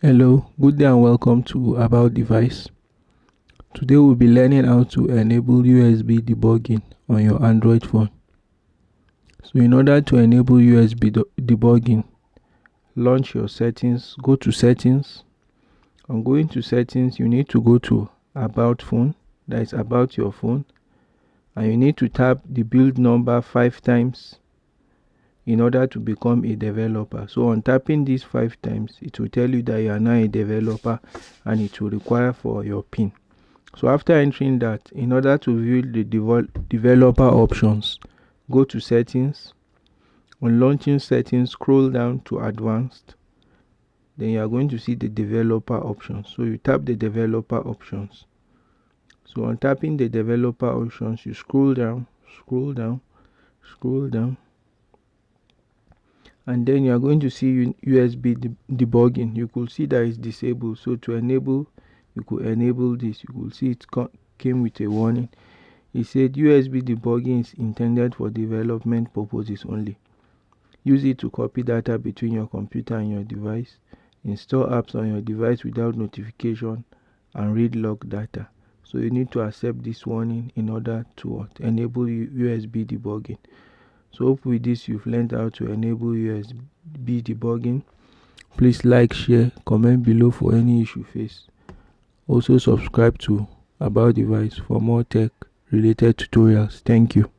Hello, good day and welcome to About Device. Today we'll be learning how to enable USB debugging on your Android phone. So in order to enable USB debugging, launch your settings, go to settings. On going to settings, you need to go to about phone, that is about your phone, and you need to tap the build number five times in order to become a developer. So on tapping this five times, it will tell you that you are now a developer and it will require for your PIN. So after entering that, in order to view the developer options, go to settings. On launching settings, scroll down to advanced. Then you are going to see the developer options. So you tap the developer options. So on tapping the developer options, you scroll down, scroll down, scroll down and then you are going to see USB debugging. You could see that it's disabled. So to enable you could enable this. You could see it came with a warning. It said USB debugging is intended for development purposes only. Use it to copy data between your computer and your device. Install apps on your device without notification and read log data. So you need to accept this warning in order to enable USB debugging so hope with this you've learned how to enable USB debugging. Please like, share, comment below for any issue faced. Also subscribe to About Device for more tech related tutorials. Thank you.